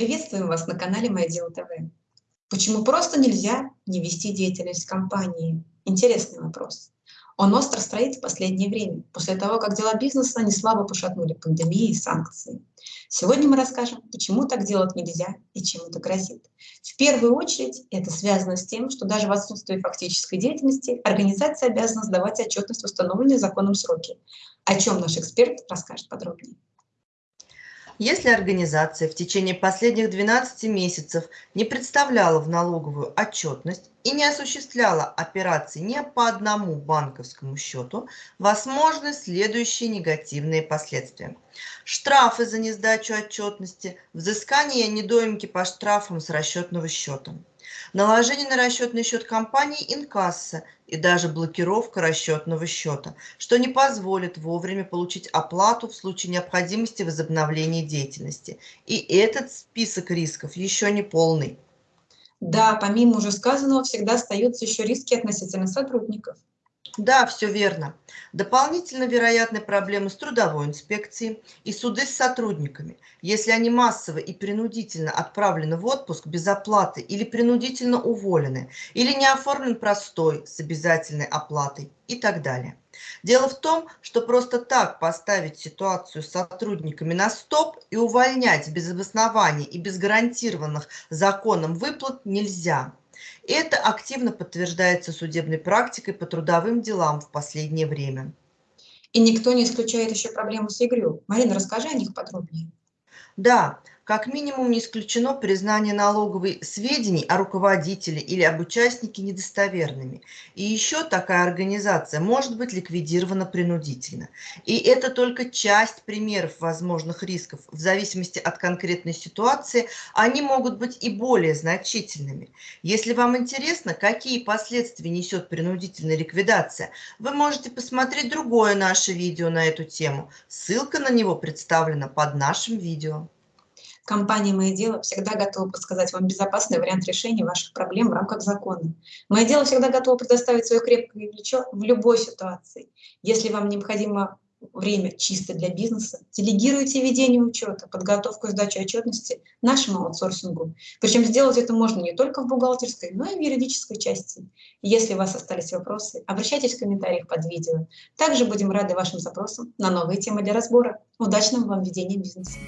Приветствуем вас на канале Мое Дело ТВ. Почему просто нельзя не вести деятельность компании? Интересный вопрос. Он остро стоит в последнее время, после того, как дела бизнеса не слабо пошатнули пандемии и санкции. Сегодня мы расскажем, почему так делать нельзя и чем это грозит. В первую очередь это связано с тем, что даже в отсутствии фактической деятельности организация обязана сдавать отчетность в установленные законом сроки, о чем наш эксперт расскажет подробнее. Если организация в течение последних 12 месяцев не представляла в налоговую отчетность и не осуществляла операции ни по одному банковскому счету, возможны следующие негативные последствия. Штрафы за несдачу отчетности, взыскание недоимки по штрафам с расчетного счета наложение на расчетный счет компании инкасса и даже блокировка расчетного счета, что не позволит вовремя получить оплату в случае необходимости возобновления деятельности. И этот список рисков еще не полный. Да, помимо уже сказанного, всегда остаются еще риски относительно сотрудников. Да, все верно. Дополнительно вероятны проблемы с трудовой инспекцией и суды с сотрудниками, если они массово и принудительно отправлены в отпуск без оплаты или принудительно уволены, или не оформлен простой с обязательной оплатой и так далее. Дело в том, что просто так поставить ситуацию с сотрудниками на стоп и увольнять без обоснования и без гарантированных законом выплат нельзя. Это активно подтверждается судебной практикой по трудовым делам в последнее время. И никто не исключает еще проблему с ЕГРЮ. Марина, расскажи о них подробнее. Да, как минимум не исключено признание налоговой сведений о руководителе или об участнике недостоверными. И еще такая организация может быть ликвидирована принудительно. И это только часть примеров возможных рисков. В зависимости от конкретной ситуации они могут быть и более значительными. Если вам интересно, какие последствия несет принудительная ликвидация, вы можете посмотреть другое наше видео на эту тему. Ссылка на него представлена под нашим видео. Компания «Мое дело» всегда готова подсказать вам безопасный вариант решения ваших проблем в рамках закона. «Мое дело» всегда готова предоставить свое крепкое плечо в любой ситуации. Если вам необходимо время чисто для бизнеса, делегируйте ведение учета, подготовку и сдачу отчетности нашему аутсорсингу. Причем сделать это можно не только в бухгалтерской, но и в юридической части. Если у вас остались вопросы, обращайтесь в комментариях под видео. Также будем рады вашим запросам на новые темы для разбора. Удачного вам ведения бизнеса!